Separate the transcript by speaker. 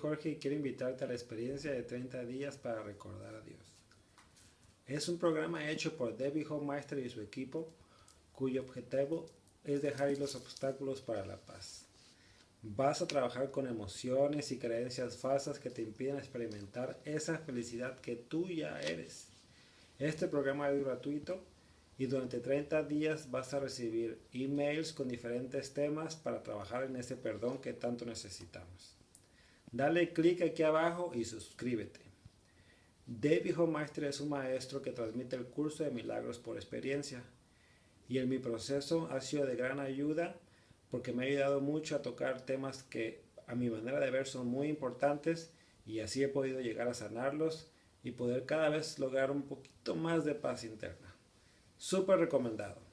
Speaker 1: Jorge y quiero invitarte a la experiencia de 30 días para recordar a Dios. Es un programa hecho por Debbie Homemeister y su equipo, cuyo objetivo es dejar los obstáculos para la paz. Vas a trabajar con emociones y creencias falsas que te impiden experimentar esa felicidad que tú ya eres. Este programa es gratuito y durante 30 días vas a recibir emails con diferentes temas para trabajar en ese perdón que tanto necesitamos. Dale clic aquí abajo y suscríbete. David Homeister es un maestro que transmite el curso de milagros por experiencia y en mi proceso ha sido de gran ayuda porque me ha ayudado mucho a tocar temas que a mi manera de ver son muy importantes y así he podido llegar a sanarlos y poder cada vez lograr un poquito más de paz interna. Súper recomendado.